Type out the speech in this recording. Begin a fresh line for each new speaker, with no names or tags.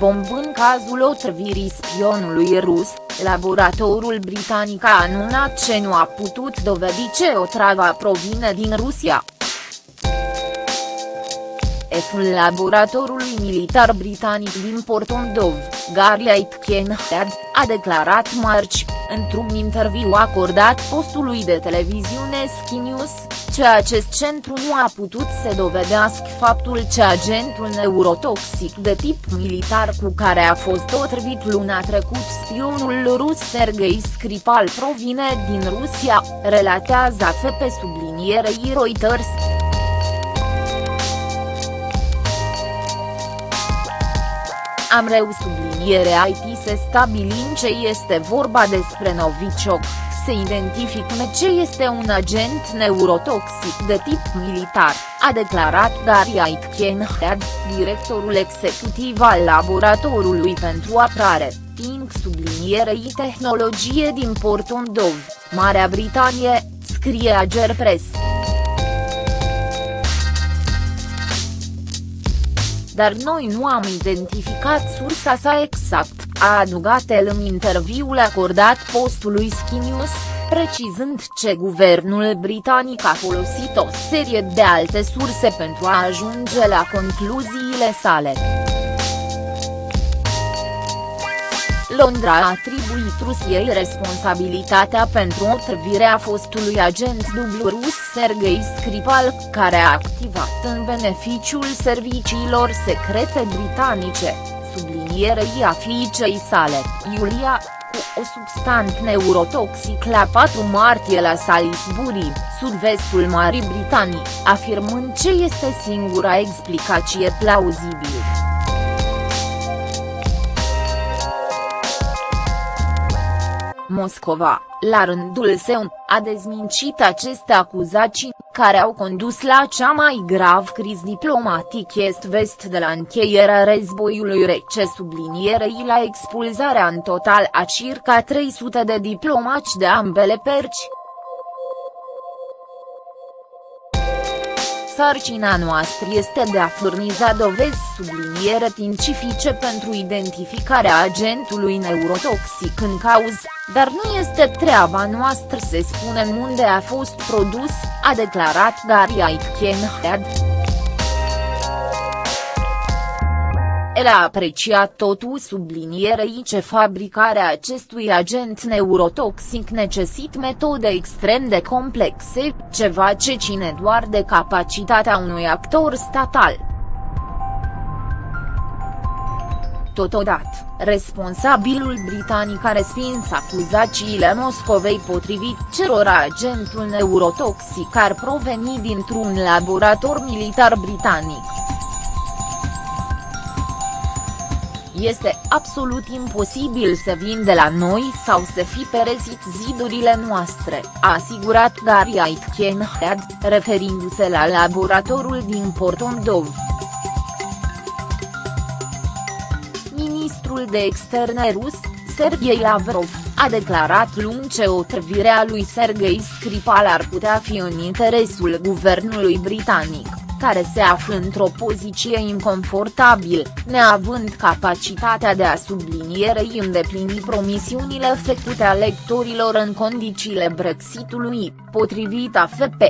bombă în cazul otrăvirii spionului rus, laboratorul britanic a anunțat ce nu a putut dovedi ce otrava provine din Rusia. Eful laboratorului militar britanic din Portondov, Gary Aitkenhead, a declarat marci, într-un interviu acordat postului de televiziune Sky News, ce acest centru nu a putut să dovedească faptul că agentul neurotoxic de tip militar cu care a fost otrăvit luna trecut spionul rus Sergei Skripal provine din Rusia, relatează AFP sublinierei Reuters. Am reu subliniere IT se stabilim ce este vorba despre Novichok, se identificăm ce este un agent neurotoxic de tip militar, a declarat Gary Aitkenhead, directorul executiv al Laboratorului pentru Apărare, Think sublinierei tehnologie din Portondov, Marea Britanie, scrie Ager Press. Dar noi nu am identificat sursa sa exact, a adugat el în interviul acordat postului Sky News, precizând ce guvernul britanic a folosit o serie de alte surse pentru a ajunge la concluziile sale. Londra a atribuit Rusiei responsabilitatea pentru otrăvirea fostului agent dublu rus Sergei Skripal, care a activat în beneficiul serviciilor secrete britanice, sublinierei a fiicei sale, Iulia, cu o substanță neurotoxic la 4 martie la Salisbury, sud-vestul Marii Britanii, afirmând ce este singura explicație plauzibilă. Moscova, la rândul său, a dezmincit aceste acuzații, care au condus la cea mai grav criz diplomatic est-vest de la încheierea războiului rece sublinierei la expulzarea în total a circa 300 de diplomați de ambele perci. Sarcina noastră este de a furniza dovezi subliniere științifice pentru identificarea agentului neurotoxic în cauză, dar nu este treaba noastră să spunem unde a fost produs, a declarat Gary Aitkenhead. El a apreciat totul sublinierei ce fabricarea acestui agent neurotoxic necesită metode extrem de complexe, ceva ce ține doar de capacitatea unui actor statal. Totodată, responsabilul britanic a respins acuzațiile Moscovei potrivit cerora agentul neurotoxic ar proveni dintr-un laborator militar britanic. Este absolut imposibil să vin de la noi sau să fi perezit zidurile noastre, a asigurat Gary Aitkenhead, referindu-se la laboratorul din Portondov. Ministrul de externe rus, Sergei Lavrov, a declarat luni ce otrăvirea lui Sergei Skripal ar putea fi în interesul guvernului britanic care se află într-o poziție inconfortabil, neavând capacitatea de a sublinierei îndeplini promisiunile făcute electorilor în condițiile Brexitului, potrivit AFP.